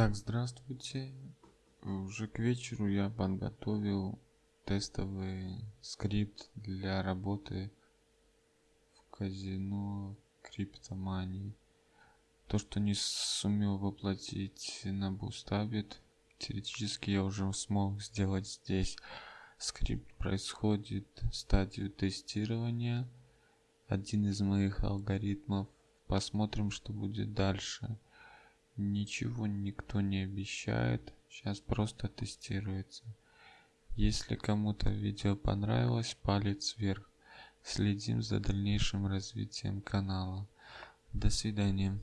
Так, здравствуйте. Уже к вечеру я подготовил тестовый скрипт для работы в казино криптомании. То, что не сумел воплотить на Bustabit, теоретически я уже смог сделать здесь. Скрипт происходит стадию тестирования. Один из моих алгоритмов. Посмотрим, что будет дальше. Ничего никто не обещает. Сейчас просто тестируется. Если кому-то видео понравилось, палец вверх. Следим за дальнейшим развитием канала. До свидания.